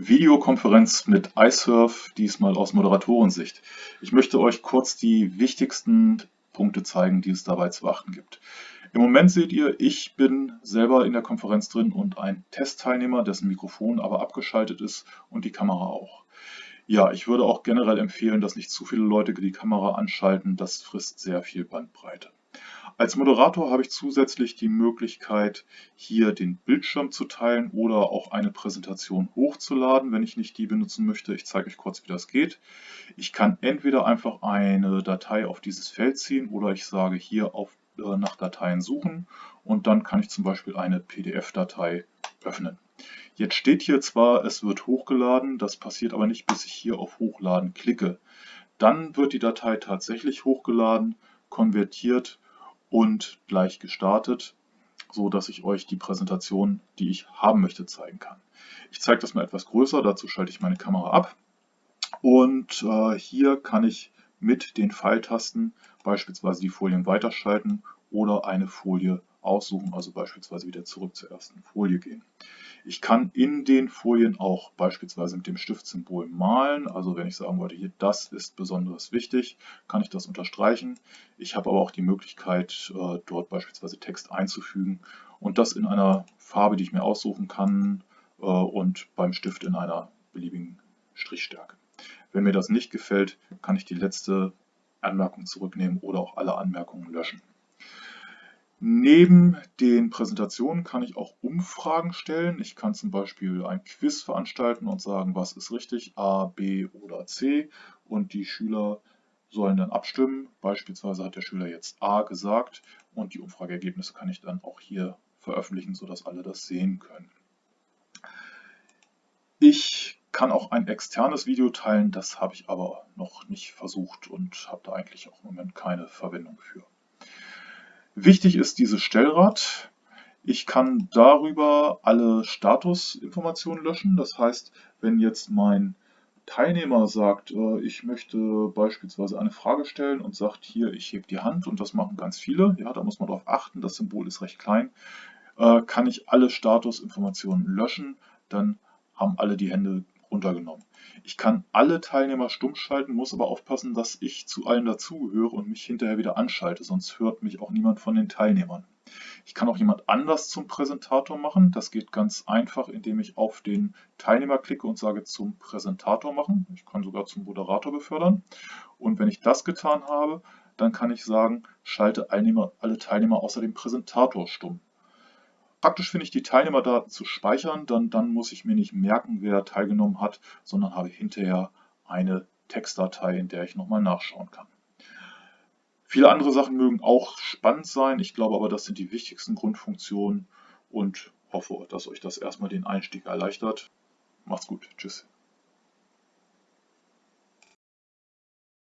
Videokonferenz mit iSurf, diesmal aus Moderatorensicht. Ich möchte euch kurz die wichtigsten Punkte zeigen, die es dabei zu beachten gibt. Im Moment seht ihr, ich bin selber in der Konferenz drin und ein Testteilnehmer, dessen Mikrofon aber abgeschaltet ist und die Kamera auch. Ja, ich würde auch generell empfehlen, dass nicht zu viele Leute die Kamera anschalten, das frisst sehr viel Bandbreite. Als Moderator habe ich zusätzlich die Möglichkeit, hier den Bildschirm zu teilen oder auch eine Präsentation hochzuladen, wenn ich nicht die benutzen möchte. Ich zeige euch kurz, wie das geht. Ich kann entweder einfach eine Datei auf dieses Feld ziehen oder ich sage hier auf, äh, nach Dateien suchen und dann kann ich zum Beispiel eine PDF-Datei öffnen. Jetzt steht hier zwar, es wird hochgeladen, das passiert aber nicht, bis ich hier auf Hochladen klicke. Dann wird die Datei tatsächlich hochgeladen, konvertiert und gleich gestartet, so dass ich euch die Präsentation, die ich haben möchte, zeigen kann. Ich zeige das mal etwas größer, dazu schalte ich meine Kamera ab und äh, hier kann ich mit den Pfeiltasten beispielsweise die Folien weiterschalten oder eine Folie aussuchen, also beispielsweise wieder zurück zur ersten Folie gehen. Ich kann in den Folien auch beispielsweise mit dem Stiftsymbol malen, also wenn ich sagen wollte, hier das ist besonders wichtig, kann ich das unterstreichen. Ich habe aber auch die Möglichkeit, äh, dort beispielsweise Text einzufügen und das in einer Farbe, die ich mir aussuchen kann äh, und beim Stift in einer beliebigen Strichstärke. Wenn mir das nicht gefällt, kann ich die letzte Anmerkung zurücknehmen oder auch alle Anmerkungen löschen. Neben den Präsentationen kann ich auch Umfragen stellen. Ich kann zum Beispiel ein Quiz veranstalten und sagen, was ist richtig, A, B oder C. Und die Schüler sollen dann abstimmen. Beispielsweise hat der Schüler jetzt A gesagt und die Umfrageergebnisse kann ich dann auch hier veröffentlichen, sodass alle das sehen können. Ich kann auch ein externes Video teilen, das habe ich aber noch nicht versucht und habe da eigentlich auch im Moment keine Verwendung für. Wichtig ist dieses Stellrad. Ich kann darüber alle Statusinformationen löschen. Das heißt, wenn jetzt mein Teilnehmer sagt, äh, ich möchte beispielsweise eine Frage stellen und sagt hier, ich hebe die Hand und das machen ganz viele, ja, da muss man darauf achten, das Symbol ist recht klein, äh, kann ich alle Statusinformationen löschen, dann haben alle die Hände runtergenommen. Ich kann alle Teilnehmer stumm schalten, muss aber aufpassen, dass ich zu allen dazugehöre und mich hinterher wieder anschalte, sonst hört mich auch niemand von den Teilnehmern. Ich kann auch jemand anders zum Präsentator machen. Das geht ganz einfach, indem ich auf den Teilnehmer klicke und sage zum Präsentator machen. Ich kann sogar zum Moderator befördern. Und wenn ich das getan habe, dann kann ich sagen, schalte alle Teilnehmer außer dem Präsentator stumm. Praktisch finde ich die Teilnehmerdaten zu speichern, dann, dann muss ich mir nicht merken, wer teilgenommen hat, sondern habe hinterher eine Textdatei, in der ich nochmal nachschauen kann. Viele andere Sachen mögen auch spannend sein, ich glaube aber, das sind die wichtigsten Grundfunktionen und hoffe, dass euch das erstmal den Einstieg erleichtert. Macht's gut, tschüss.